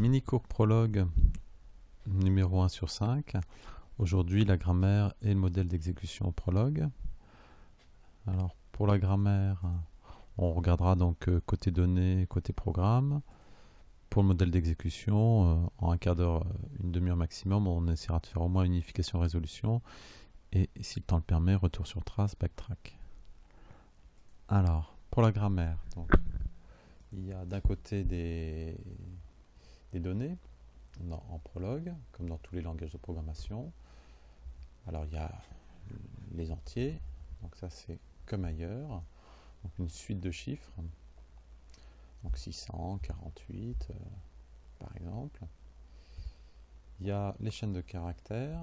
mini cours prologue numéro 1 sur 5. Aujourd'hui, la grammaire et le modèle d'exécution prologue. Alors, pour la grammaire, on regardera donc euh, côté données, côté programme. Pour le modèle d'exécution, euh, en un quart d'heure, une demi-heure maximum, on essaiera de faire au moins une unification-résolution. Et si le temps le permet, retour sur trace, backtrack. Alors, pour la grammaire, il y a d'un côté des, des données en prologue, comme dans tous les langages de programmation. Alors il y a les entiers, donc ça c'est comme ailleurs, donc une suite de chiffres, donc 648 euh, par exemple. Il y a les chaînes de caractères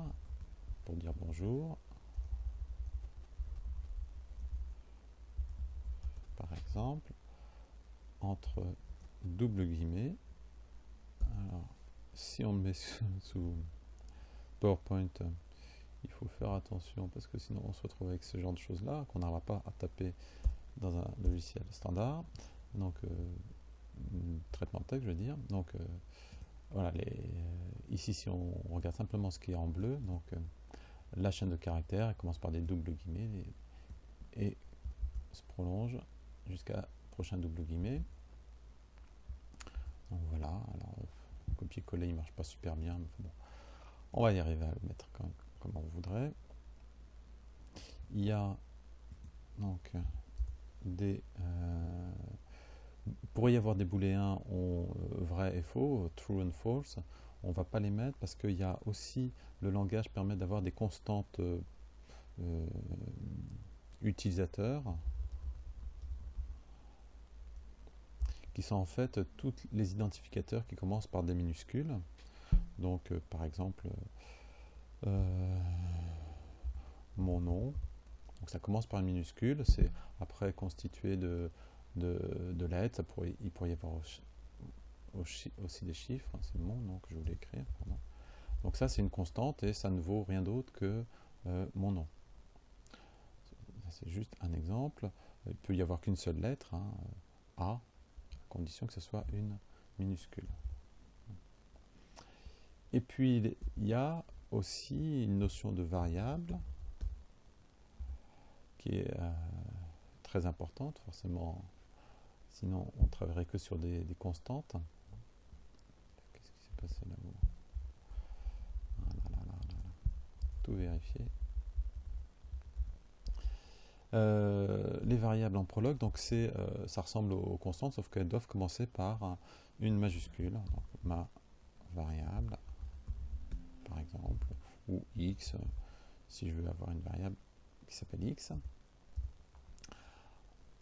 pour dire bonjour, par exemple, entre double guillemets alors, si on le met sous, PowerPoint, il faut faire attention parce que sinon on se retrouve avec ce genre de choses là qu'on n'arriva pas à taper dans un logiciel standard. Donc, euh, traitement de texte, je veux dire. Donc, euh, voilà, euh, ici, si on regarde simplement ce qui est en bleu, donc la chaîne de caractères, elle commence par des doubles guillemets et, se prolonge jusqu'à prochain double guillemets. Voilà, copier-coller il marche pas super bien, mais bon, on va y arriver à le mettre comme, on voudrait. Il y a donc des euh, pourrait y avoir des booléens euh, vrai et faux, true and false. On va pas les mettre parce qu'il y a aussi le langage permet d'avoir des constantes euh, utilisateurs qui sont en fait tous les identificateurs qui commencent par des minuscules. Donc, euh, par exemple, euh, mon nom. Donc, ça commence par une minuscule. C'est après constitué de, de, lettres. pourrait, il pourrait y avoir aussi, des chiffres. C'est mon nom que je voulais écrire. Donc, ça, c'est une constante et ça ne vaut rien d'autre que euh, mon nom. C'est juste un exemple. Il peut y avoir qu'une seule lettre. Hein, A condition que ce soit une minuscule. Et puis il y a aussi une notion de variable qui est euh, très importante, forcément, sinon on travaillerait que sur des, constantes. Qu'est-ce qui s'est passé là-haut? Tout vérifier. Euh, les variables en prologue, donc euh, ça ressemble aux, constantes, sauf qu'elles doivent commencer par une majuscule. Ma variable, par exemple, ou x, si je veux avoir une variable qui s'appelle x.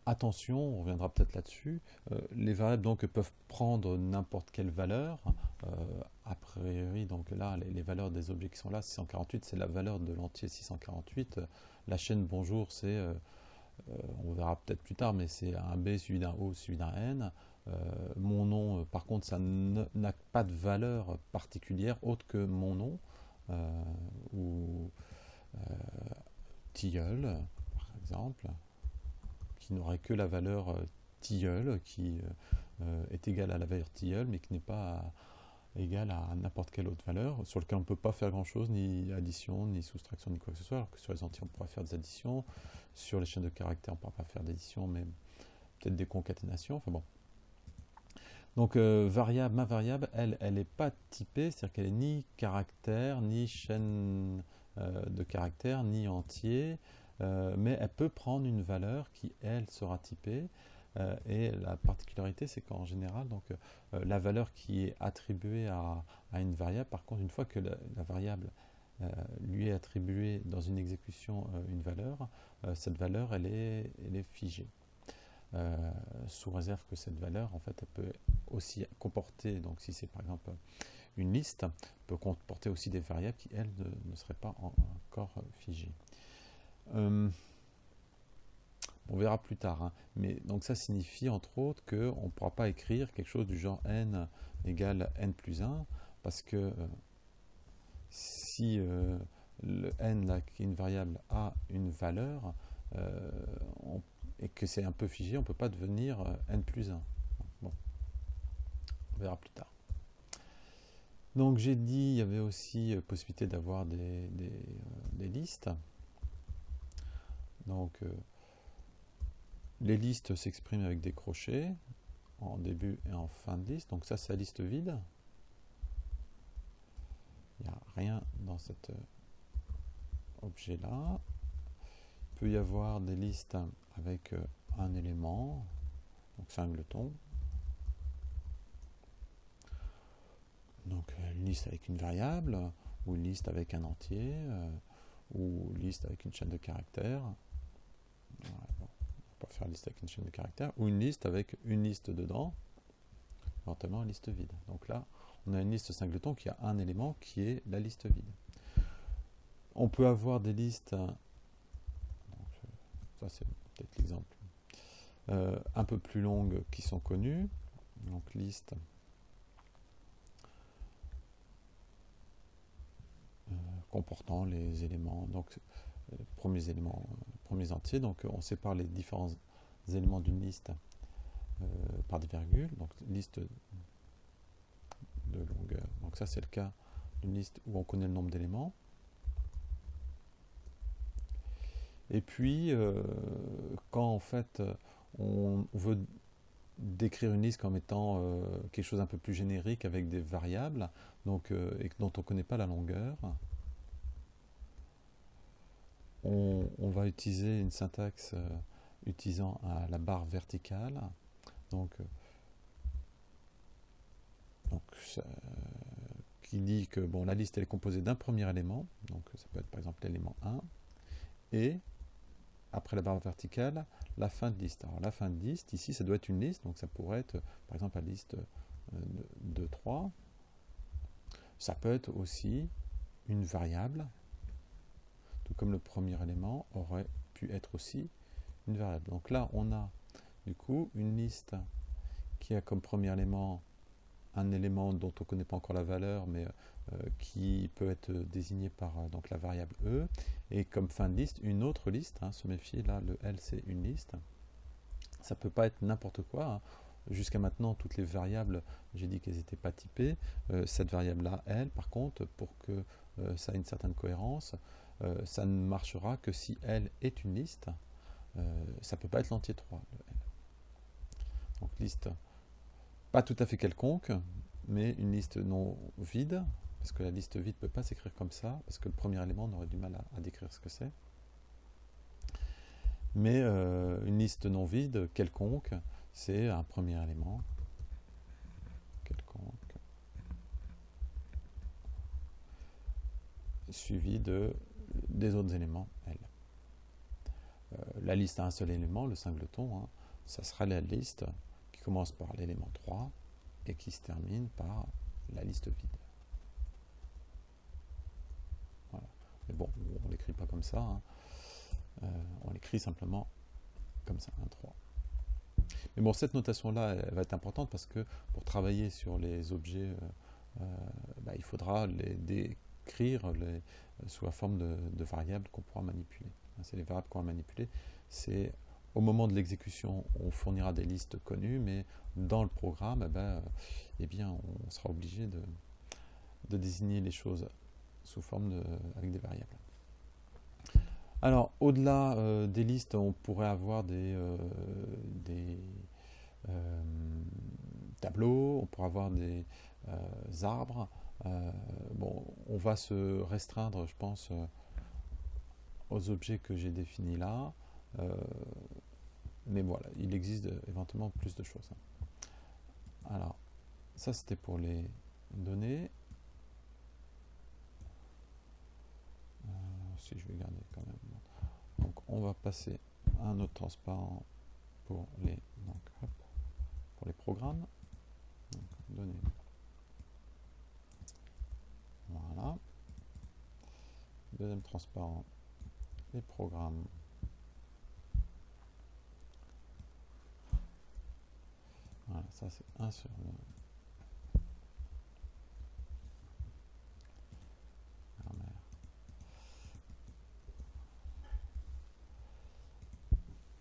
Attention, on reviendra peut-être là-dessus, euh, les variables donc peuvent prendre n'importe quelle valeur, a priori donc là les, valeurs des objets qui sont là, 648 c'est la valeur de l'entier 648, la chaîne bonjour, c'est, euh, euh, on verra peut-être plus tard, mais c'est un B suivi d'un O suivi d'un N. Euh, mon nom, par contre, ça n'a pas de valeur particulière autre que mon nom, ou tilleul, par exemple, qui n'aurait que la valeur tilleul, qui est égale à la valeur tilleul, mais qui n'est pas égale à n'importe quelle autre valeur, sur lequel on ne peut pas faire grand chose, ni addition, ni soustraction, ni quoi que ce soit, alors que sur les entiers on pourra faire des additions, sur les chaînes de caractères on ne pourra pas faire d'addition, mais peut-être des concaténations, enfin bon. Donc euh, variable, ma variable, elle, elle n'est pas typée, c'est-à-dire qu'elle est ni caractère, ni chaîne euh, de caractères, ni entier, euh, mais elle peut prendre une valeur qui, elle, sera typée, euh, et la particularité, c'est qu'en général, donc, euh, la valeur qui est attribuée à, une variable, par contre, une fois que la, variable lui est attribuée dans une exécution une valeur, cette valeur, elle est, elle est figée. sous réserve que cette valeur, en fait, elle peut aussi comporter, donc si c'est par exemple une liste, peut comporter aussi des variables qui, elles, ne, seraient pas encore figées. On verra plus tard. Hein. Mais donc ça signifie entre autres qu'on ne pourra pas écrire quelque chose du genre n égale n plus 1 parce que euh, si euh, le n là, qui est une variable a une valeur euh, et que c'est un peu figé, on ne peut pas devenir n plus 1. Bon. On verra plus tard. Donc j'ai dit il y avait aussi possibilité d'avoir des, listes. Donc les listes s'expriment avec des crochets en début et en fin de liste. Donc ça c'est la liste vide. Il n'y a rien dans cet objet là. Il peut y avoir des listes avec un élément, donc singleton. Donc une liste avec une variable, ou une liste avec un entier, euh, ou une liste avec une chaîne de caractères. On va pas faire une liste avec une chaîne de caractères, ou une liste avec une liste dedans, éventuellement une liste vide. Donc là, on a une liste singleton qui a un élément qui est la liste vide. On peut avoir des listes, euh, ça c'est peut-être l'exemple euh, un peu plus longues qui sont connues. Donc liste euh, comportant les éléments, donc les euh, premiers éléments, premiers entiers. Donc on sépare les différents éléments d'une liste par des virgules. Donc liste de longueur. Donc ça c'est le cas d'une liste où on connaît le nombre d'éléments. Et puis, quand en fait on veut décrire une liste comme étant euh, quelque chose un peu plus générique avec des variables donc, euh, et dont on ne connaît pas la longueur, on, va utiliser une syntaxe euh, utilisant la barre verticale. Donc, donc qui dit que bon, la liste elle est composée d'un premier élément, donc ça peut être par exemple l'élément 1, et après la barre verticale, la fin de liste. Alors la fin de liste, ici, ça doit être une liste, donc ça pourrait être, par exemple, la liste euh, de 3. Ça peut être aussi une variable, tout comme le premier élément aurait pu être aussi une variable. Donc là, on a du coup une liste qui a comme premier élément un élément dont on ne connaît pas encore la valeur, mais euh, qui peut être désigné par euh, donc la variable e, et comme fin de liste, une autre liste, hein, se méfier, là le L c'est une liste, ça ne peut pas être n'importe quoi, hein. Jusqu'à maintenant, toutes les variables, j'ai dit qu'elles n'étaient pas typées. Euh, cette variable-là, L, par contre, pour que ça ait une certaine cohérence, ça ne marchera que si L est une liste. ça ne peut pas être l'entier 3, le L. Donc liste pas tout à fait quelconque, mais une liste non vide, parce que la liste vide ne peut pas s'écrire comme ça, parce que le premier élément, on aurait du mal à, décrire ce que c'est. Mais euh, une liste non vide, quelconque, c'est un premier élément, quelconque, suivi de, des autres éléments, L. Euh, la liste a un seul élément, le singleton, hein, ça sera la liste qui commence par l'élément 3 et qui se termine par la liste vide. Mais bon, on l'écrit pas comme ça. Hein. Euh, on l'écrit simplement comme ça, un 3. Mais bon, cette notation-là, va être importante parce que pour travailler sur les objets, euh, euh, bah, il faudra les décrire les, sous la forme de, variables qu'on pourra manipuler. Hein, c'est les variables qu'on va manipuler. C'est au moment de l'exécution, on fournira des listes connues, mais dans le programme, eh ben, eh bien, on sera obligé de, désigner les choses sous forme de, avec des variables. Alors, au-delà euh, des listes, on pourrait avoir des, euh, des euh, tableaux, on pourrait avoir des arbres. Bon, on va se restreindre, je pense, aux objets que j'ai définis là. mais voilà, il existe éventuellement plus de choses. Alors, ça c'était pour les données. si je vais garder quand même. Donc on va passer à un autre transparent pour les, pour les programmes. données. Voilà. Deuxième transparent, les programmes. Voilà, ça c'est 1 sur 2.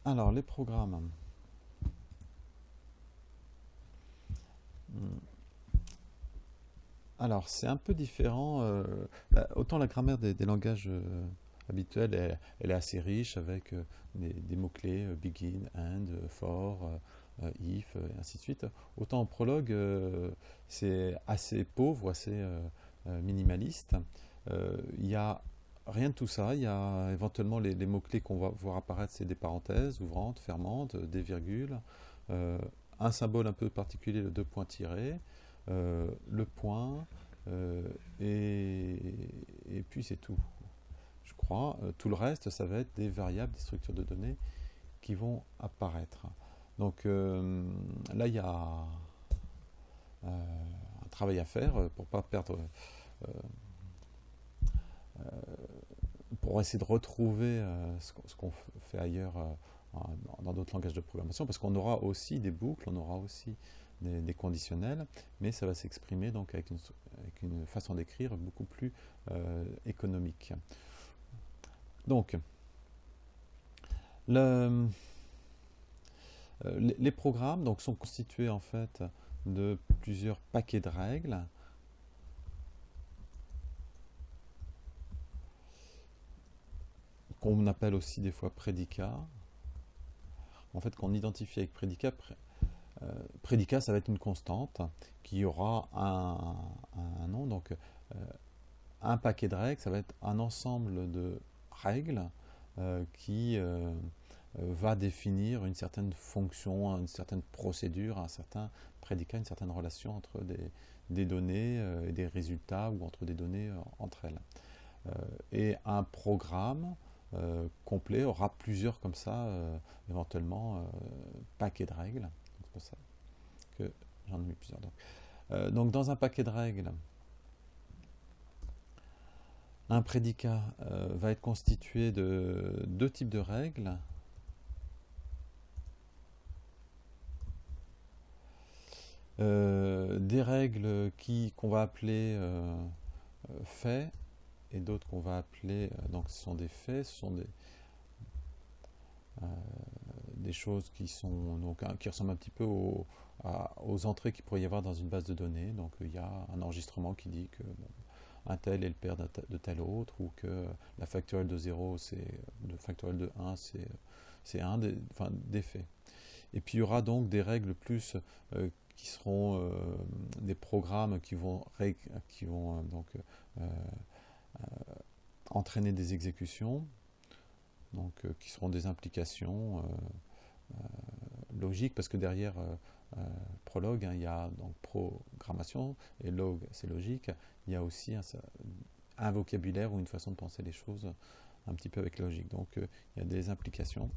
Alors, les programmes. Alors, c'est un peu différent. autant la grammaire des, langages habituels, elle, est assez riche avec des, mots-clés begin, end, for, if, et ainsi de suite. Autant en prologue, c'est assez pauvre, assez minimaliste. Il y a Rien de tout ça. Il y a éventuellement les, mots-clés qu'on va voir apparaître, c'est des parenthèses ouvrantes, fermantes, des virgules, euh, un symbole un peu particulier, le deux points tirés, euh, le point, euh, et, puis c'est tout. Je crois. tout le reste, ça va être des variables, des structures de données qui vont apparaître. Donc là, il y a un travail à faire pour pas perdre pour essayer de retrouver euh, ce qu'on fait ailleurs euh, dans d'autres langages de programmation, parce qu'on aura aussi des boucles, on aura aussi des, conditionnels, mais ça va s'exprimer donc avec une, façon d'écrire beaucoup plus euh, économique. Donc, le, les programmes donc, sont constitués en fait de plusieurs paquets de règles qu'on appelle aussi des fois prédicat. En fait, qu'on identifie avec prédicat, euh, prédicat, ça va être une constante qui aura un, nom. Donc, euh, un paquet de règles, ça va être un ensemble de règles euh, qui va définir une certaine fonction, une certaine procédure, un certain prédicat, une certaine relation entre des, données et des résultats ou entre des données entre elles. et un programme, euh, complet aura plusieurs comme ça, euh, éventuellement, euh, paquets de règles. Ça que j'en ai mis plusieurs. Donc, donc, dans un paquet de règles, un prédicat va être constitué de deux types de règles. des règles qu'on va appeler faits et d'autres qu'on va appeler, euh, donc ce sont des faits, ce sont des, euh, des choses qui, sont, donc, qui ressemblent un petit peu aux, entrées qu'il pourrait y avoir dans une base de données. Donc il y a un enregistrement qui dit que un tel est le père de tel autre, ou que la factorielle de 0, c'est de factorielle de 1, c'est un des, enfin, des faits. Et puis il y aura donc des règles plus euh, qui seront des programmes qui vont, qui vont donc euh, entraîner des exécutions, donc, euh, qui seront des implications euh, logiques, parce que derrière prologue, hein, il y a donc programmation, et log, c'est logique. Il y a aussi un, vocabulaire ou une façon de penser les choses un petit peu avec logique. Donc il y a des implications.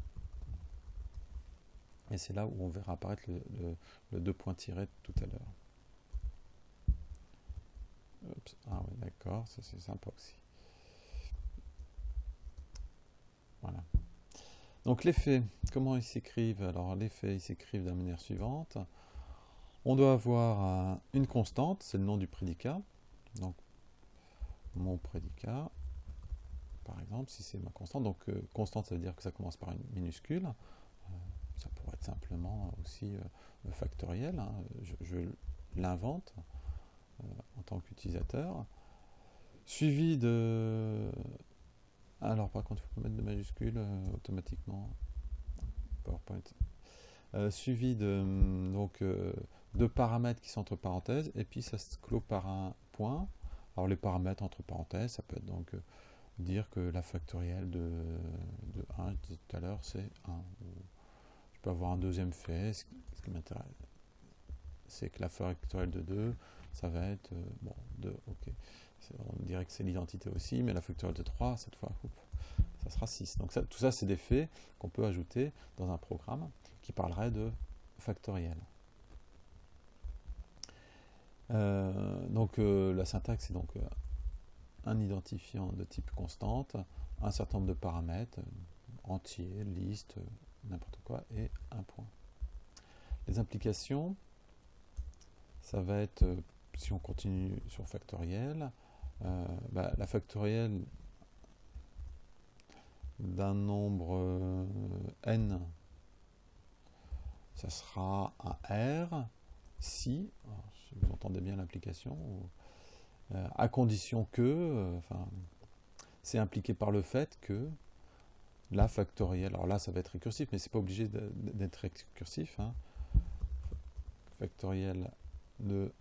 Et c'est là où on verra apparaître le, le deux points tirés tout à l'heure. Ah oui, d'accord, ça c'est sympa aussi. Voilà. Donc les faits, comment ils s'écrivent? Alors les faits, ils s'écrivent de la manière suivante. On doit avoir une constante, c'est le nom du prédicat. Donc mon prédicat, par exemple, si c'est ma constante. Donc euh, constante, ça veut dire que ça commence par une minuscule. Euh, ça pourrait être simplement aussi euh, factoriel. Hein. je l'invente. Euh, en tant qu'utilisateur. Suivi de... Alors par contre, il faut mettre de majuscules euh, automatiquement. PowerPoint. Euh, suivi de, donc, de paramètres qui sont entre parenthèses, et puis ça se clôt par un point. Alors les paramètres entre parenthèses, ça peut être donc dire que la factorielle de, de 1, je disais tout à l'heure, c'est 1. Je peux avoir un deuxième fait, ce qui m'intéresse, c'est que la factorielle de 2, ça va être, euh, bon, 2, ok. On dirait que c'est l'identité aussi, mais la factorielle de 3, cette fois, ça sera 6. Donc tout ça, c'est des faits qu'on peut ajouter dans un programme qui parlerait de factoriel. Euh, donc euh, la syntaxe, c'est donc un identifiant de type constante, un certain nombre de paramètres, entier, liste, n'importe quoi, et un point. Les implications, ça va être si on continue sur factoriel, euh, bah, la factorielle d'un nombre euh, n, ça sera un R si, vous entendez bien l'application, euh, à condition que, euh, c'est impliqué par le fait que la factorielle, alors là ça va être récursif, mais c'est pas obligé d'être récursif, hein. factoriel de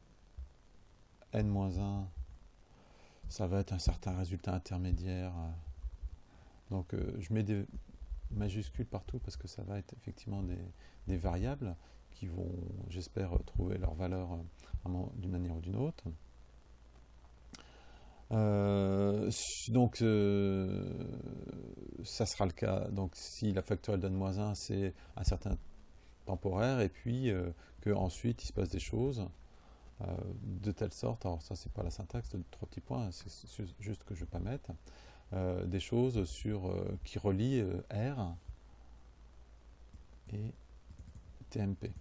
n-1, ça va être un certain résultat intermédiaire. Donc je mets des majuscules partout parce que ça va être effectivement des variables qui vont, j'espère, trouver leur valeur euh, d'une manière ou d'une autre. Euh, donc, euh, ça sera le cas. Donc, si la factorielle donne moins 1, c'est un certain temporaire, et puis que ensuite il se passe des choses de telle sorte. Alors, ça, c'est pas la syntaxe de trois petits points, c'est juste que je ne vais pas mettre. des choses sur, qui relient R et TMP.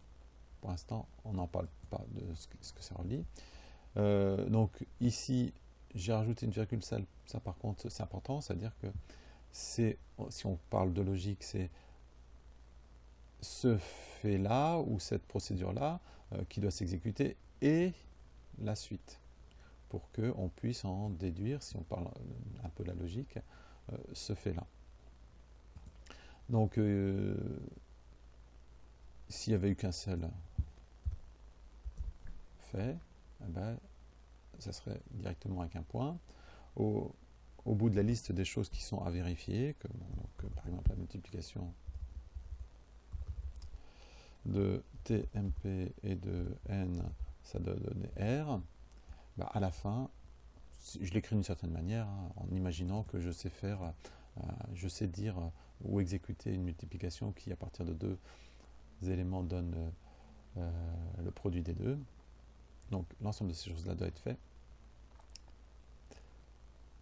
Pour l'instant, on n'en parle pas de ce que, ça relie. Euh, donc ici, j'ai rajouté une virgule, ça, ça par contre c'est important, c'est-à-dire que si on parle de logique, c'est ce fait-là ou cette procédure-là euh, qui doit s'exécuter et la suite pour qu'on puisse en déduire, si on parle un peu de la logique, euh, ce fait-là. Donc, s'il n'y avait eu qu'un seul fait, eh ben, ça serait directement avec un point. Au, bout de la liste des choses qui sont à vérifier, comme par exemple la multiplication de TMP et de N, ça doit donner R, bah, à la fin, je l'écris d'une certaine manière, hein, en imaginant que je sais faire, euh, je sais dire ou exécuter une multiplication qui, à partir de deux éléments, donne euh, le produit des deux. Donc l'ensemble de ces choses-là doit être fait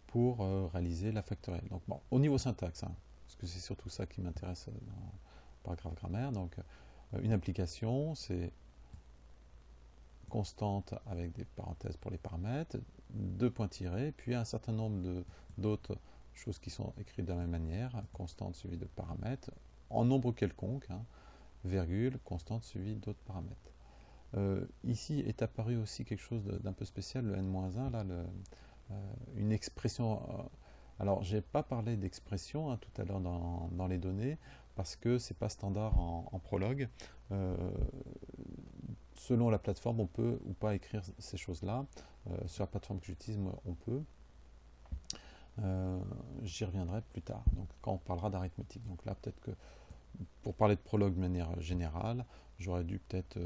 pour euh, réaliser la factorielle. Donc bon, au niveau syntaxe, hein, parce que c'est surtout ça qui m'intéresse dans le paragraphe grammaire. Donc euh, une application, c'est constante avec des parenthèses pour les paramètres, deux points tirés, puis un certain nombre d'autres choses qui sont écrites de la même manière, constante suivie de paramètres, en nombre quelconque, hein, virgule, constante suivie d'autres paramètres. Euh, ici est apparu aussi quelque chose d'un peu spécial, le n-1, là, euh, une expression. Euh, alors, j'ai pas parlé d'expression hein, tout à l'heure dans, les données, parce que c'est pas standard en, prologue. Selon la plateforme, on peut ou pas écrire ces choses-là. sur la plateforme que j'utilise, on peut. J'y reviendrai plus tard, donc quand on parlera d'arithmétique. Donc là, peut-être que pour parler de prologue de manière générale, j'aurais dû peut-être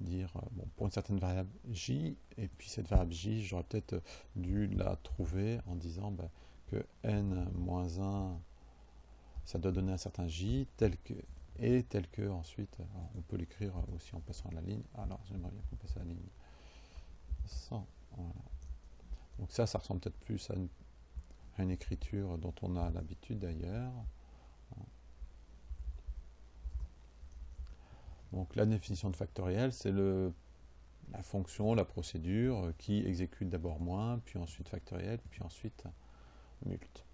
dire, euh, bon, pour une certaine variable j, et puis cette variable j, j'aurais peut-être euh, dû la trouver en disant ben, que n-1, ça doit donner un certain j, tel que, et tel que ensuite, on peut l'écrire aussi en passant à la ligne. Alors, j'aimerais bien qu'on passe à la ligne 100. Donc ça, ça ressemble peut-être plus à une écriture dont on a l'habitude d'ailleurs. Donc la définition de factoriel, c'est la fonction, la procédure qui exécute d'abord moins, puis ensuite factoriel, puis ensuite mult.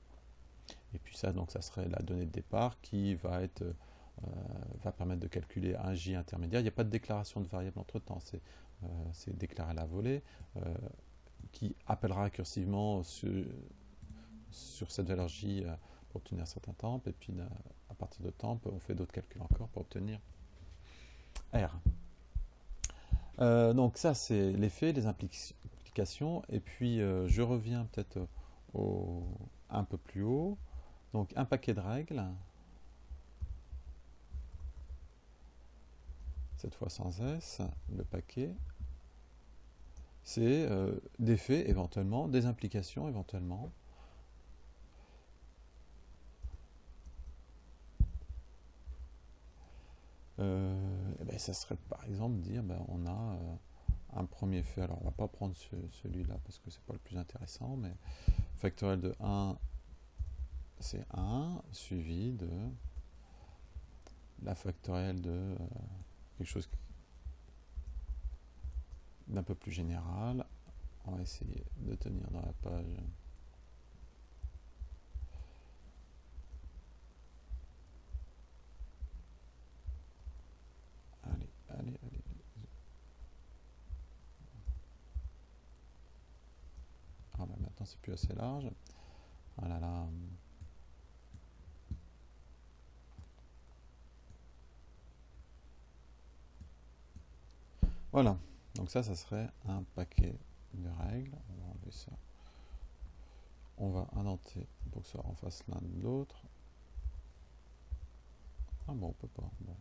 Et puis ça, donc ça serait la donnée de départ qui va être euh, va permettre de calculer un j intermédiaire. Il n'y a pas de déclaration de variable entre temps, c'est euh, déclaré à la volée, euh, qui appellera récursivement sur, sur, cette valeur j pour obtenir un certain temp, et puis à partir de temp, on fait d'autres calculs encore pour obtenir R. Euh, donc ça, c'est l'effet, les implications. Et puis, euh, je reviens peut-être un peu plus haut. Donc, un paquet de règles. Cette fois sans S, le paquet. C'est euh, des faits éventuellement, des implications éventuellement. Euh, eh ben, ça serait par exemple dire ben, on a euh, un premier fait. Alors on va pas prendre celui-là parce que c'est pas le plus intéressant, mais factoriel de 1 c'est 1 suivi de la factorielle de quelque chose d'un peu plus général. On va essayer de tenir dans la page. Ah, bah, maintenant, c'est plus assez large. Voilà, là. Voilà. Donc ça, ça serait un paquet de règles. On va enlever ça. On va indenter pour que ça en fasse l'un de l'autre. Ah bon, on peut pas. Bon,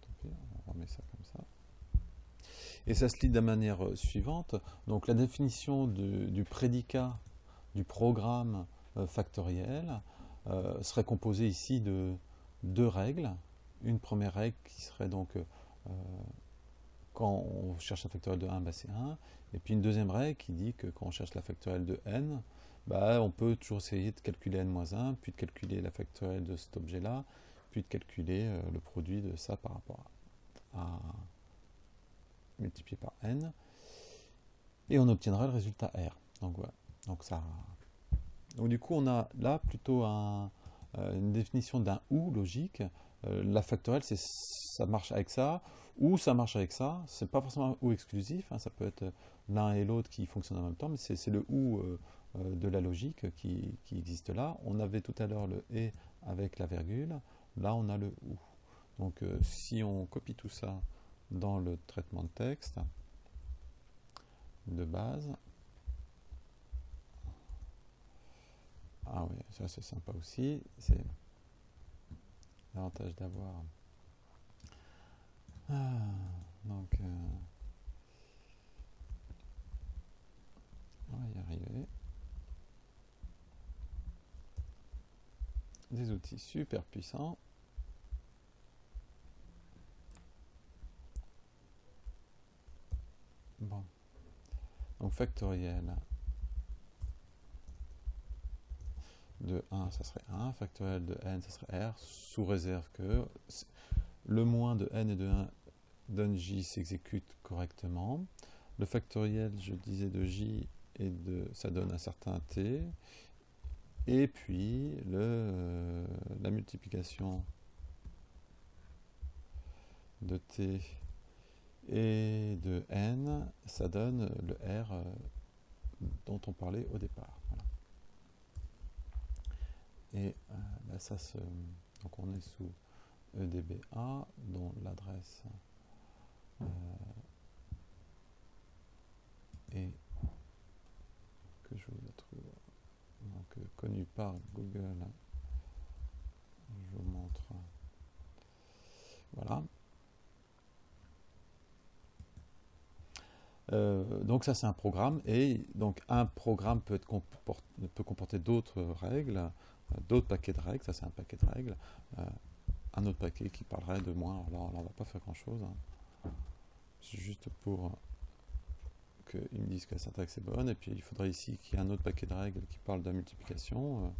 tant pis, on remet ça comme ça. Et ça se lit de la manière euh, suivante. Donc la définition du prédicat du programme euh, factoriel euh, serait composée ici de deux règles. Une première règle qui serait donc quand on cherche la factorielle de 1, bah, c'est 1. Et puis une deuxième règle qui dit que quand on cherche la factorielle de n, bah, on peut toujours essayer de calculer n-1, puis de calculer la factorielle de cet objet-là, puis de calculer le produit de ça par rapport à multiplié par n, et on obtiendra le résultat R. Donc voilà. Donc ça. Donc du coup, on a là plutôt euh, une définition d'un ou logique. Euh, la factorielle, ça marche avec ça, ou ça marche avec ça. C'est pas forcément ou exclusif. Hein. ça peut être l'un et l'autre qui fonctionnent en même temps, mais c'est le ou euh, de la logique qui, existe là. On avait tout à l'heure le et avec la virgule. Là, on a le ou. Donc si on copie tout ça dans le traitement de texte de base. Ah oui, ça c'est sympa aussi. L'avantage d'avoir. Ah, donc, euh, on va y arriver. Des outils super puissants. Bon. Donc factoriel de 1, ça serait 1. Factoriel de n, ça serait r, sous réserve que le moins de n et de 1 donne j s'exécute correctement. Le factoriel, je disais, de j et de ça donne un certain t. Et puis le, euh, la multiplication de t et de n, ça donne le R euh, dont on parlait au départ. Et euh, bah, ça se, donc on est sous EDBA, dont l'adresse euh, est que je vous la trouve donc connue par Google. Je vous montre. Voilà. Euh, donc ça c'est un programme et donc un programme peut, être peut comporter d'autres règles, euh, d'autres paquets de règles, ça c'est un paquet de règles, euh, un autre paquet qui parlerait de moins, alors là on va pas faire grand chose, hein. c'est juste pour qu'ils me disent que la syntaxe est bonne, et puis il faudrait ici qu'il y ait un autre paquet de règles qui parle de la multiplication,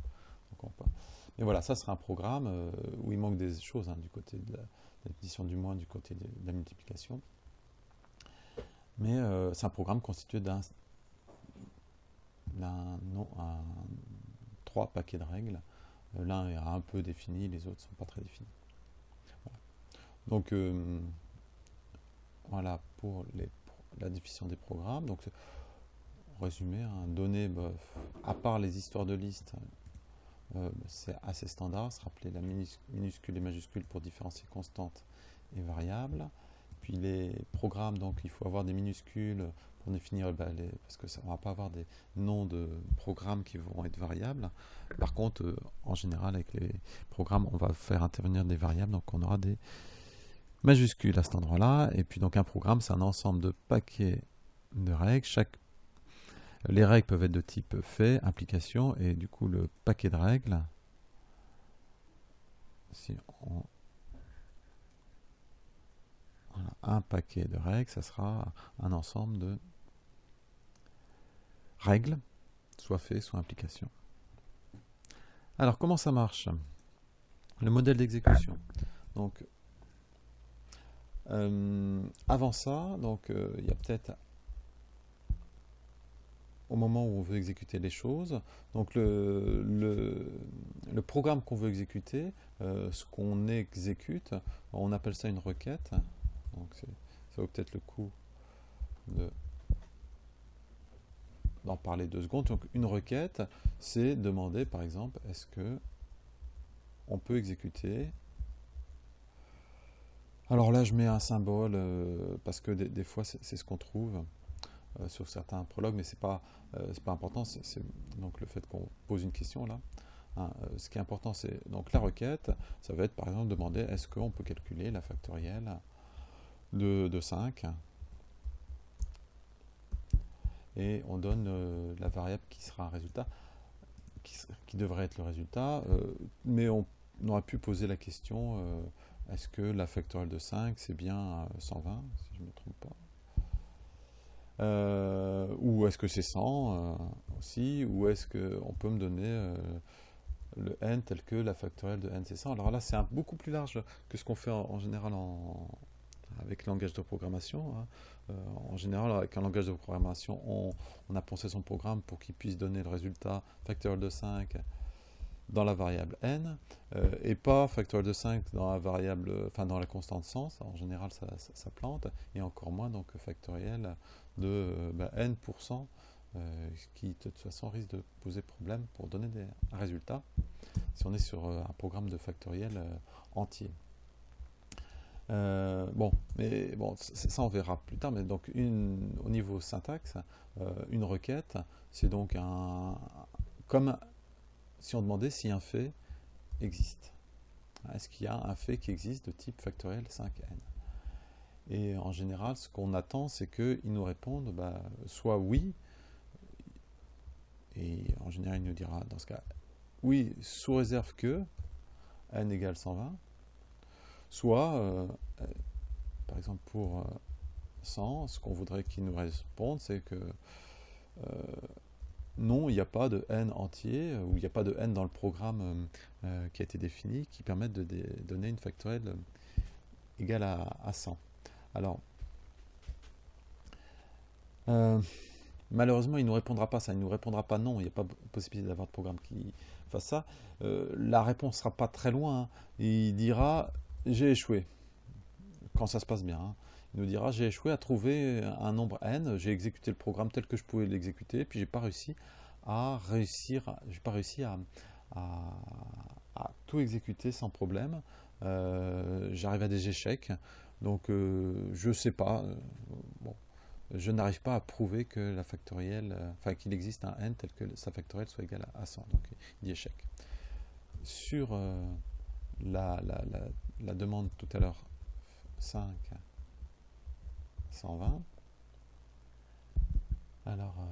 mais voilà, ça sera un programme où il manque des choses hein, du côté de l'addition du moins, du côté de la multiplication. Mais euh, c'est un programme constitué d'un trois paquets de règles. Euh, l'un est un peu défini, les autres ne sont pas très définis. Donc euh, voilà pour la définition des programmes. Donc résumé, un donné, bah, à part les histoires de listes, c'est assez standard, se rappeler la minuscule et majuscule pour différencier constante et variable. Les programmes, donc il faut avoir des minuscules pour définir, bah, les, parce que ça, on va pas avoir des noms de programmes qui vont être variables. Par contre, euh, en général, avec les programmes, on va faire intervenir des variables, donc on aura des majuscules à cet endroit-là. Et puis donc un programme, c'est un ensemble de paquets de règles. Chaque les règles peuvent être de type fait, application, et du coup le paquet de règles, si on un paquet de règles, ça sera un ensemble de règles, soit fait, soit implication. Alors, comment ça marche? Le modèle d'exécution. Donc, euh, avant ça, donc euh, il y a peut-être au moment où on veut exécuter les choses. Donc le, programme qu'on veut exécuter, euh, ce qu'on exécute, on appelle ça une requête. Donc ça vaut peut-être le coup de d'en parler deux secondes. Donc une requête, c'est demander par exemple, est-ce que on peut exécuter? Alors là, je mets un symbole euh, parce que des, fois, c'est ce qu'on trouve euh, sur certains prologues, mais c'est pas euh, pas important. C'est donc le fait qu'on pose une question là. Hein, ce qui est important, c'est donc la requête. Ça va être par exemple demander est-ce qu'on peut calculer la factorielle de, de 5 et on donne la variable qui sera un résultat, qui, devrait être le résultat, mais on, on, aurait pu poser la question est-ce que la factorielle de 5, c'est bien 120, si je ne me trompe pas? Euh, Ou est-ce que c'est 100 euh, aussi? Ou est-ce qu'on peut me donner euh, le n tel que la factorielle de n, c'est 100 Alors là, c'est beaucoup plus large que ce qu'on fait en, général avec le langage de programmation. Hein. en général, avec un langage de programmation, on, a pensé son programme pour qu'il puisse donner le résultat factoriel de 5 dans la variable n euh, et pas factoriel de 5 dans la variable, enfin dans la constante sens. En général, ça, plante et encore moins donc factoriel de euh, bah, n euh, qui de toute façon risque de poser problème pour donner des, un résultat si on est sur un programme de factoriel entier. Bon, mais bon, ça on verra plus tard. Mais donc, une, au niveau syntaxe, une requête, c'est donc un comme si on demandait si un fait existe. Est-ce qu'il y a un fait qui existe de type factoriel 5n Et en général, ce qu'on attend, c'est qu'ils nous répondent bah, soit oui, et en général, il nous dira dans ce cas oui, sous réserve que n égale 120, soit, euh, euh, par exemple, pour 100, euh, ce qu'on voudrait qu'il nous réponde, c'est que non, il n'y a pas de n entier, ou il n'y a pas de n dans le programme qui a été défini, qui permette de donner une factorielle égale à, 100. Alors, malheureusement, il ne nous répondra pas ça, il ne nous répondra pas non, il n'y a pas possibilité d'avoir de programme qui fasse ça. la réponse ne sera pas très loin, hein. il dira j'ai échoué, quand ça se passe bien. Hein. Il nous dira j'ai échoué à trouver un nombre n, j'ai exécuté le programme tel que je pouvais l'exécuter, puis j'ai pas réussi à réussir, j'ai pas réussi à, tout exécuter sans problème. Euh, j'arrive à des échecs, donc euh, je sais pas. Euh, je n'arrive pas à prouver que la factorielle, enfin qu'il existe un n tel que sa factorielle soit égale à 100. Donc il dit échec. Sur la, demande tout à l'heure 5 120. Alors, euh,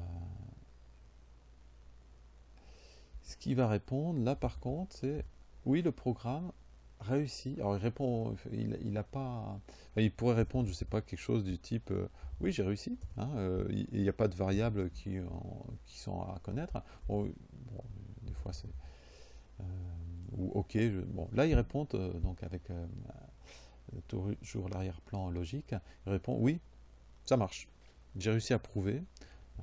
ce qui va répondre, là par contre, c'est oui, le programme réussit. Alors, il répond, il n'a pas. Il pourrait répondre, je sais pas, quelque chose du type euh, oui, j'ai réussi. Hein, euh, il n'y a pas de variables qui, qui sont à connaître. Des fois, c'est. Ou ok. bon, là, il répond donc avec toujours l'arrière-plan logique. Il répond oui, ça marche. J'ai réussi à prouver euh,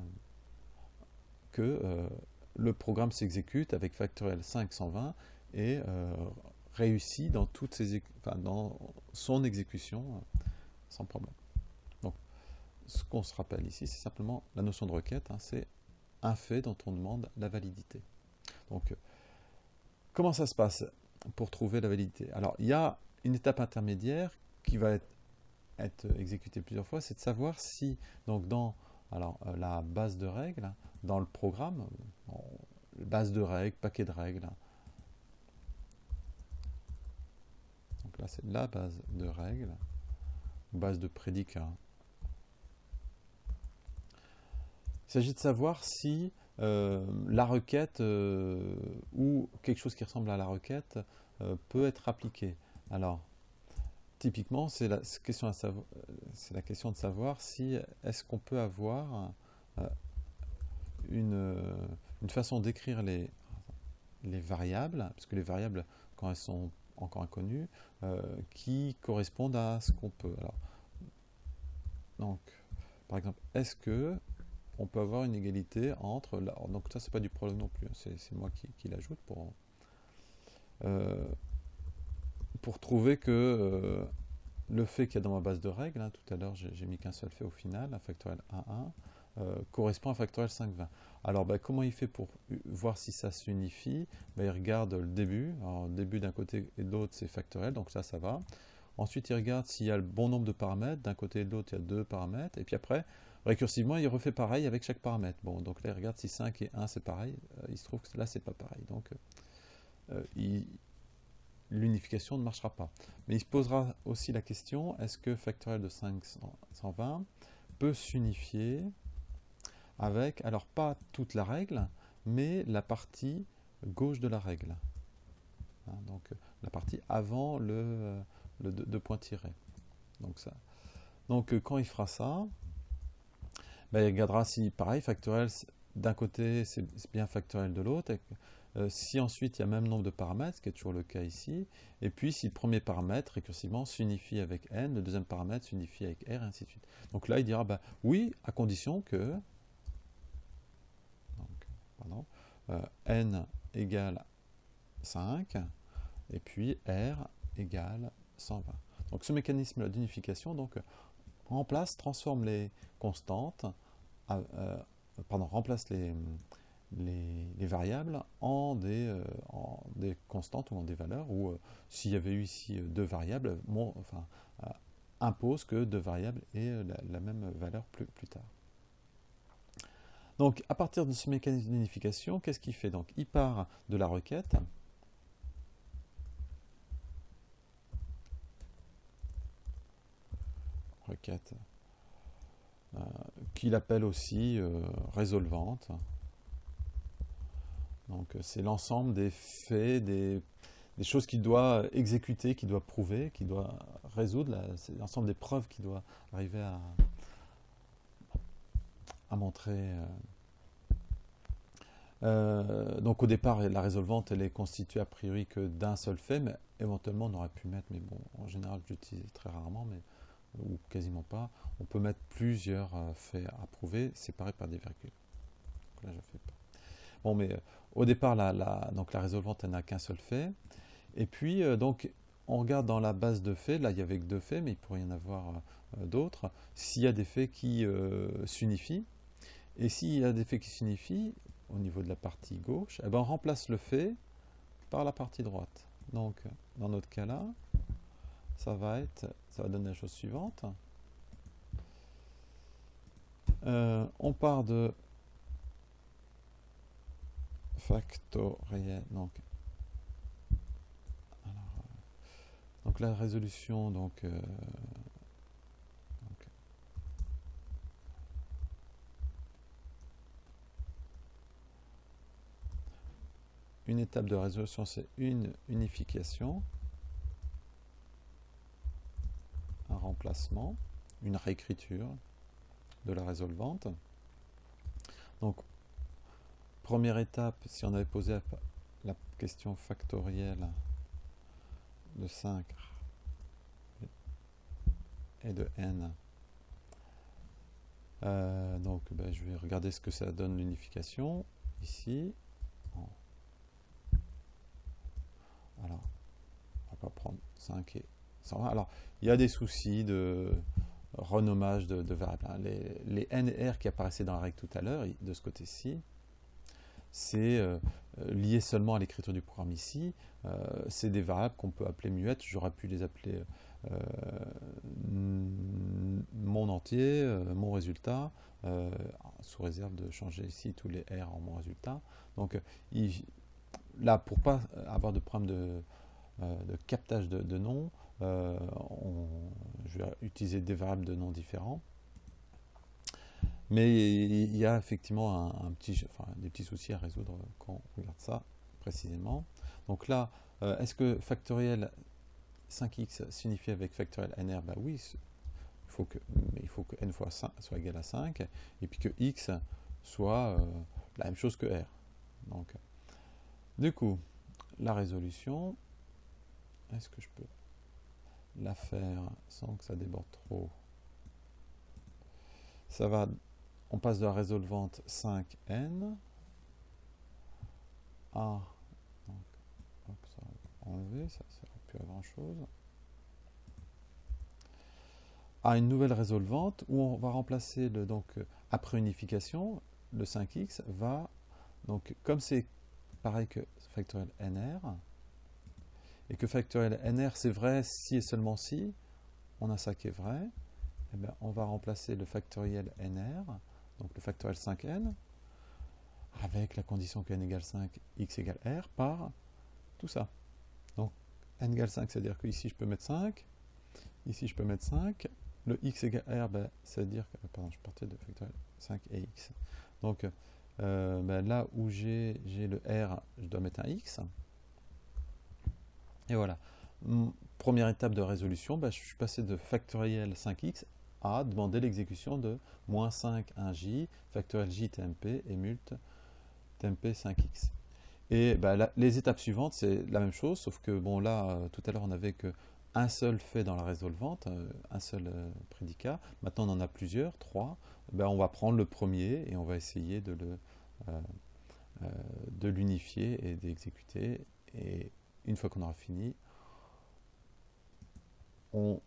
que euh, le programme s'exécute avec factoriel 520 et euh, réussit dans, toutes ses, dans son exécution sans problème. Donc, ce qu'on se rappelle ici, c'est simplement la notion de requête, hein, c'est un fait dont on demande la validité. Donc, comment ça se passe pour trouver la validité? Alors, il y a une étape intermédiaire qui va être être exécuté plusieurs fois, c'est de savoir si, donc dans euh, la base de règles, dans le programme, base de règles, paquet de règles, donc là c'est la base de règles, base de prédicats. Il s'agit de savoir si la requête euh, ou quelque chose qui ressemble à la requête peut être appliqué. Alors, typiquement, c'est la, question de savoir si est-ce qu'on peut avoir euh, une, façon d'écrire les, les variables, parce que les variables, quand elles sont encore inconnues, euh, qui correspondent à ce qu'on peut. Alors, donc, par exemple, est-ce que on peut avoir une égalité entre... donc ça, c'est pas du prologue non plus, hein, c'est moi qui, l'ajoute pour... Euh, pour trouver que euh, le fait qu'il y a dans ma base de règles, hein, tout à l'heure j'ai mis qu'un seul fait au final, un factoriel 1, 1, correspond à factoriel 5, 20. Alors, ben, comment il fait pour voir si ça s'unifie? Ben, Il regarde le début. Alors, début d'un côté et de l'autre, c'est factoriel, donc ça, ça va. Ensuite, il regarde s'il y a le bon nombre de paramètres. D'un côté et de l'autre, il y a deux paramètres. Et puis après, récursivement, il refait pareil avec chaque paramètre. Bon, donc là, il regarde si 5 et 1, c'est pareil. Euh, il se trouve que là, c'est pas pareil. Donc, euh, l'unification ne marchera pas. Mais il se posera aussi la question, est-ce que factoriel de 520 peut s'unifier avec, alors pas toute la règle, mais la partie gauche de la règle. Hein, donc la partie avant le, le deux, points tirés. Donc, ça. donc quand il fera ça, ben, il regardera si, pareil, factoriel, d'un côté, c'est bien factoriel de l'autre. Euh, si ensuite il y a même nombre de paramètres, ce qui est toujours le cas ici, et puis si le premier paramètre récursivement s'unifie avec n, le deuxième paramètre s'unifie avec r, et ainsi de suite. Donc là, il dira bah, oui, à condition que euh, n égale 5, et puis r égale 120. Donc ce mécanisme d'unification donc remplace, transforme les constantes, euh, pardon, remplace les, les, variables en des, euh, en des, constantes ou en des valeurs, ou s'il y avait eu ici deux variables, impose que deux variables aient la, même valeur plus, plus tard. Donc, à partir de ce mécanisme d'unification, qu'est-ce qu'il fait? Donc, il part de la requête. Requête. Euh, qu'il appelle aussi euh, résolvante. Donc, c'est l'ensemble des faits, des, choses qu'il doit exécuter, qu'il doit prouver, qu'il doit résoudre. C'est l'ensemble des preuves qu'il doit arriver à, montrer. Euh, euh, donc au départ, la résolvante, elle est constituée a priori que d'un seul fait, mais éventuellement on aurait pu mettre, mais bon, en général j'utilise très rarement, mais ou quasiment pas, on peut mettre plusieurs euh, faits à prouver séparés par des virgules. Donc là, je fais pas. Bon, mais au départ, la, donc la résolvante, n'a qu'un seul fait. Et puis, donc, on regarde dans la base de faits, là il y avait que deux faits, mais il pourrait y en avoir d'autres, s'il y a des faits qui s'unifient, et s'il y a des faits qui signifient, au niveau de la partie gauche, eh ben on remplace le fait par la partie droite. Donc, dans notre cas là, ça va être, ça va donner la chose suivante. Euh, on part de factoriel. Donc, alors, euh, donc la résolution, donc, euh, une étape de résolution, c'est une unification, remplacement, une réécriture de la résolvante. Donc, première étape, si on avait posé la question factorielle de 5 et de n, euh, donc ben, je vais regarder ce que ça donne l'unification ici. Alors, on va prendre 5 et 120. Alors, il y a des soucis de renommage de, variables. Hein. Les, les, N et R qui apparaissaient dans la règle tout à l'heure, de ce côté-ci, c'est euh, lié seulement à l'écriture du programme ici. Euh, c'est des variables qu'on peut appeler muettes. J'aurais pu les appeler euh, mon entier, mon résultat, sous réserve de changer ici tous les R en mon résultat. Donc, là, pour ne pas avoir de problème de, euh, captage de, noms, euh, je vais utiliser des variables de noms différents. Mais il y a effectivement un, petit, des petits soucis à résoudre quand on regarde ça précisément. Donc là, euh, est-ce que factoriel 5x signifie avec factoriel nr bah Oui, il faut que, il faut que n fois 5 soit égal à 5, et puis que x soit la même chose que r. Donc, du coup, la résolution, est-ce que je peux la faire sans que ça déborde trop. Ça va, on passe de la résolvante 5n à, enlever, ça une nouvelle résolvante où on va remplacer le, donc, après unification, le 5x va, donc comme c'est pareil que factoriel nr, et que factoriel nr c'est vrai si et seulement si, on a ça qui est vrai, eh bien, on va remplacer le factoriel nr, donc le factoriel 5n, avec la condition que n égale 5, x égale r, par tout ça. Donc n égale 5, c'est-à-dire que ici je peux mettre 5, ici je peux mettre 5, le x égale r, ben, c'est-à-dire que, pardon, je partais de factoriel 5 et x. Donc euh, ben, là où j'ai le r, je dois mettre un x. Et voilà. Première étape de résolution, ben, je suis passé de factoriel 5x à demander l'exécution de moins 5 1j, factoriel j tmp et mult tmp 5x. Et ben, les étapes suivantes, c'est la même chose, sauf que bon là, euh, tout à l'heure, on n'avait qu'un seul fait dans la résolvante, euh, un seul prédicat. Maintenant, on en a plusieurs, trois. Ben, on va prendre le premier et on va essayer de euh, euh, de l'unifier et d'exécuter. Et une fois qu'on aura fini, on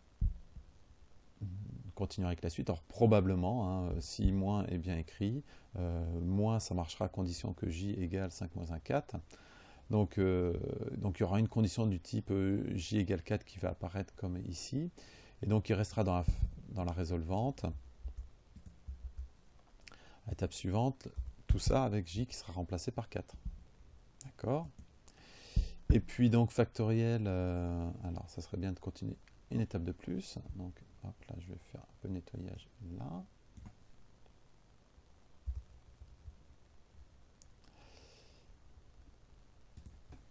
continuera avec la suite. Alors probablement, hein, si moins est bien écrit, euh, moins ça marchera à condition que j égale 5 moins 1, 4. Donc, donc il y aura une condition du type j égale 4 qui va apparaître comme ici. Et donc il restera dans la, dans la résolvante étape suivante, tout ça avec j qui sera remplacé par 4. D'accord? Et puis donc factoriel, euh, alors ça serait bien de continuer une étape de plus. Donc hop là, je vais faire un peu de nettoyage là.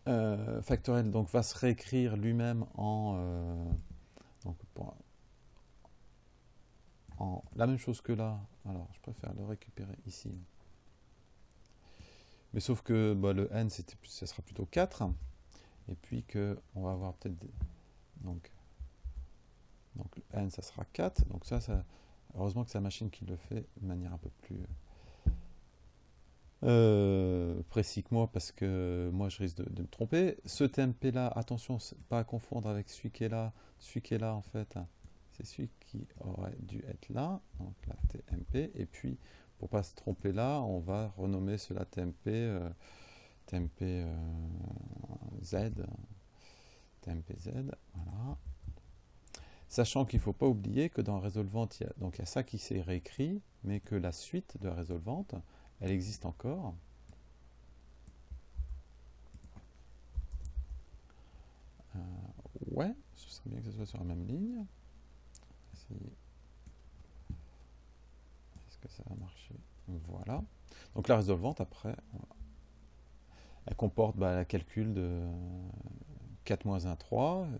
Euh, factoriel donc va se réécrire lui-même en euh, pour, la même chose que là. Alors, je préfère le récupérer ici. Mais sauf que bah, le n, ce sera plutôt 4. Et puis que on va avoir peut-être... Donc, donc n, ça sera 4. Donc ça, ça, heureusement que c'est la machine qui le fait de manière un peu plus euh, précis que moi, parce que moi, je risque de, me tromper. Ce TMP-là, attention, pas à confondre avec celui qui est là. Celui qui est là, en fait, c'est celui qui aurait dû être là, donc la TMP, et puis pour pas se tromper là, on va renommer cela TMP, euh, TMP euh, Z, TMP Z, voilà. Sachant qu'il ne faut pas oublier que dans Résolvante, il y a, donc il y a ça qui s'est réécrit, mais que la suite de Résolvante, elle existe encore. Euh, ouais, ce serait bien que ce soit sur la même ligne. Est-ce que ça va marcher? Voilà. Donc la résolvante, après, elle comporte bah, le calcul de 4 moins 1, 3, euh,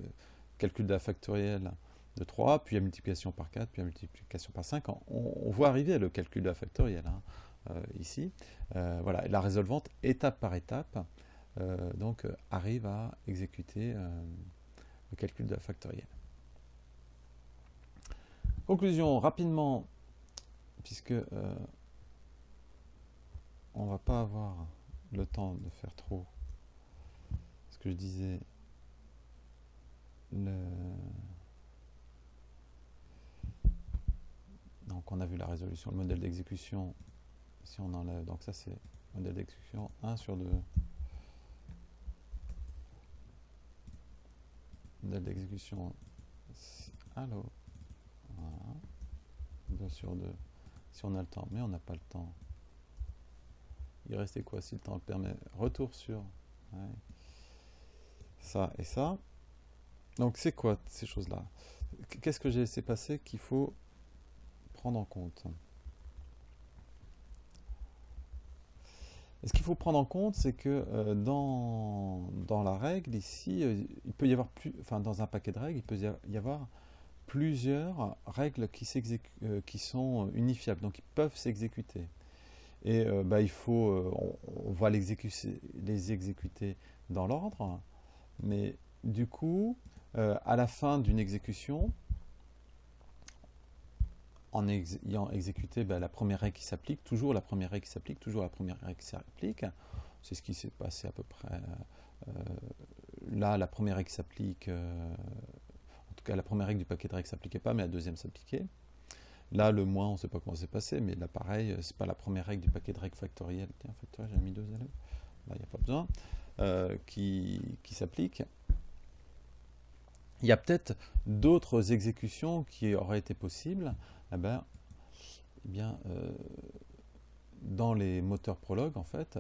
calcul de la factorielle de 3, puis la multiplication par 4, puis la multiplication par 5. On, voit arriver le calcul de la factorielle hein, euh, ici. Euh, voilà, la résolvante, étape par étape, donc arrive à exécuter le calcul de la factorielle. Conclusion, rapidement, puisque on va pas avoir le temps de faire trop ce que je disais. Donc on a vu la résolution, le modèle d'exécution. Si on enlève, donc ça c'est modèle d'exécution 1 sur 2. Modèle d'exécution. Allô? 2 sur 2. Si on a le temps, mais on n'a pas le temps. Il restait quoi si le temps le permet? Retour sur ça et ça. Donc c'est quoi ces choses-là? Qu'est-ce que j'ai laissé passer qu'il faut prendre en compte? Ce qu'il faut prendre en compte, c'est que euh, dans, dans la règle, ici, euh, il peut y avoir plus, enfin dans un paquet de règles, il peut y avoir plusieurs règles qui, euh, qui, sont unifiables, donc qui peuvent s'exécuter. Et euh, bah, il faut, euh, on, va les exécuter dans l'ordre, mais du coup, à la fin d'une exécution, en ayant exécuté bah, la première règle qui s'applique, toujours la première règle qui s'applique, toujours la première règle qui s'applique, c'est ce qui s'est passé à peu près. là, la première règle s'applique la première règle du paquet de règles s'appliquait pas, mais la deuxième s'appliquait. Là, le moins, on ne sait pas comment c'est passé, mais là, pareil, c'est pas la première règle du paquet de règles factorielles. Tiens, factoriel, j'ai mis deux élèves. Là, il n'y a pas besoin. qui, qui s'applique. Il y a peut-être d'autres exécutions qui auraient été possibles. Eh ben, eh bien, dans les moteurs prologue, en fait,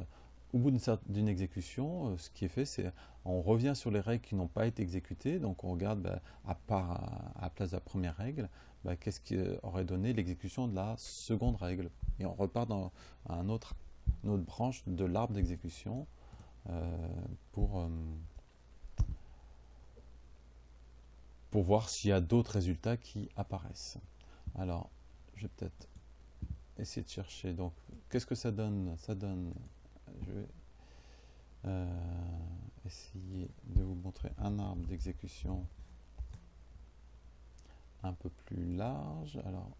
au bout d'une exécution, euh, ce qui est fait, c'est on revient sur les règles qui n'ont pas été exécutées, donc on regarde bah, à part à, la place de la première règle, bah, qu'est-ce qui aurait donné l'exécution de la seconde règle. Et on repart dans un autre, une autre branche de l'arbre d'exécution euh, pour, euh, pour voir s'il y a d'autres résultats qui apparaissent. Alors, je vais peut-être essayer de chercher. Donc, qu'est-ce que ça donne? Ça donne je vais euh, essayer de vous montrer un arbre d'exécution un peu plus large. Alors,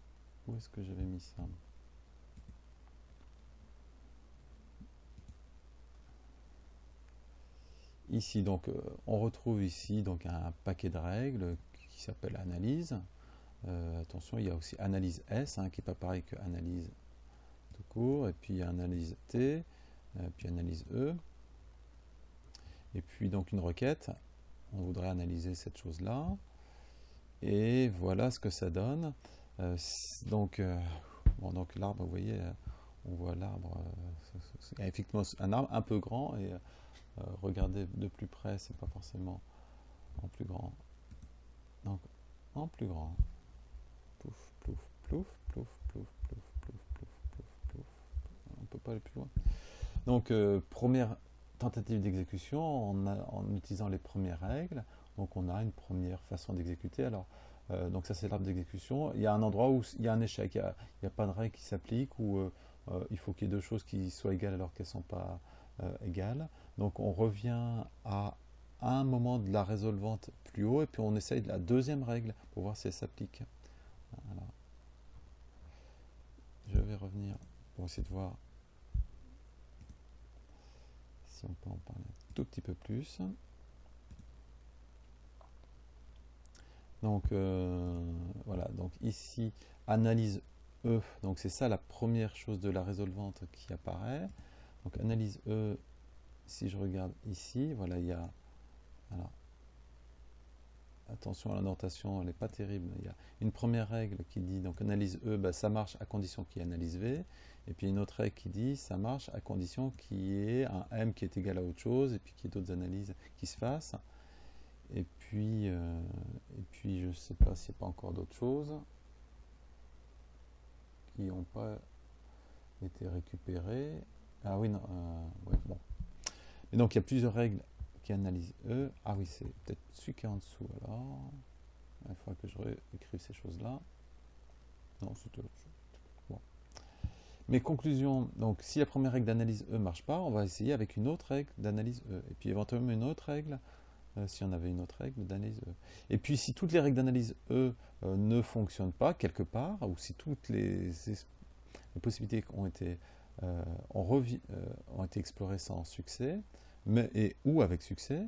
où est-ce que j'avais mis ça? Ici, donc, euh, on retrouve ici donc un paquet de règles qui s'appelle analyse. Euh, attention, il y a aussi analyse S, hein, qui n'est pas pareil que analyse tout court, et puis analyse T, puis analyse E. Et puis donc une requête, on voudrait analyser cette chose-là. Et voilà ce que ça donne. Euh, donc, euh, bon, donc l'arbre, vous voyez, on voit l'arbre, effectivement un arbre un peu grand, et regardez de plus près, c'est pas forcément en plus grand. Donc, en plus grand. Plouf, plouf, plouf, plouf, plouf, plouf, plouf, plouf, plouf, plouf. On peut pas aller plus loin. Donc, euh, première tentative d'exécution en, utilisant les premières règles. Donc, on a une première façon d'exécuter. Alors, euh, donc ça c'est l'arbre d'exécution. Il y a un endroit où il y a un échec, il n'y a, pas de règle qui s'applique, ou euh, il faut qu'il y ait deux choses qui soient égales alors qu'elles ne sont pas égales. Donc on revient à un moment de la résolvante plus haut, et puis on essaye la deuxième règle pour voir si elle s'applique. Je vais revenir pour essayer de voir on peut en parler un tout petit peu plus. Donc euh, voilà, donc ici, analyse E, donc c'est ça la première chose de la résolvante qui apparaît. Donc analyse E, si je regarde ici, voilà, il y a, alors, attention à la notation, elle n'est pas terrible, il y a une première règle qui dit, donc analyse E, bah, ça marche à condition qu'il y ait analyse V, et puis une autre règle qui dit ça marche à condition qu'il y ait un m qui est égal à autre chose et puis qu'il y ait d'autres analyses qui se fassent. Et puis, euh, et puis je ne sais pas s'il n'y a pas encore d'autres choses qui n'ont pas été récupérées. Ah oui, non, euh, bon. Et donc il y a plusieurs règles qui analysent E. Ah oui, c'est peut-être celui qui est en dessous alors. Il faudra que je réécrive ces choses-là. Non, c'est chose. Mes conclusions, donc si la première règle d'analyse E ne marche pas, on va essayer avec une autre règle d'analyse E. Et puis éventuellement une autre règle, euh, si on avait une autre règle d'analyse E. Et puis si toutes les règles d'analyse E euh, ne fonctionnent pas quelque part, ou si toutes les, possibilités ont été, euh, ont été explorées sans succès, mais, et, ou avec succès,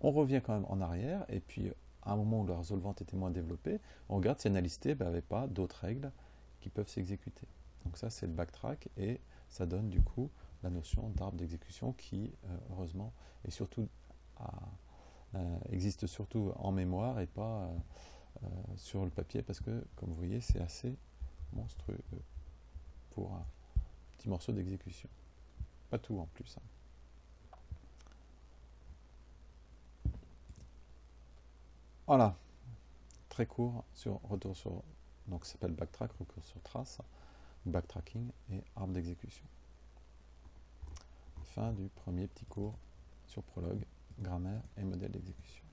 on revient quand même en arrière, et puis à un moment où la résolvante était moins développée, on regarde si analyse n'avait pas d'autres règles qui peuvent s'exécuter. Donc ça, c'est le backtrack et ça donne du coup la notion d'arbre d'exécution qui, euh, heureusement, surtout euh, existe surtout en mémoire et pas euh, sur le papier parce que, comme vous voyez, c'est assez monstrueux pour un petit morceau d'exécution. Pas tout en plus. Hein. Voilà, très court sur retour sur donc ça s'appelle backtrack, recours sur trace backtracking et arbre d'exécution. Fin du premier petit cours sur prologue, grammaire et modèle d'exécution.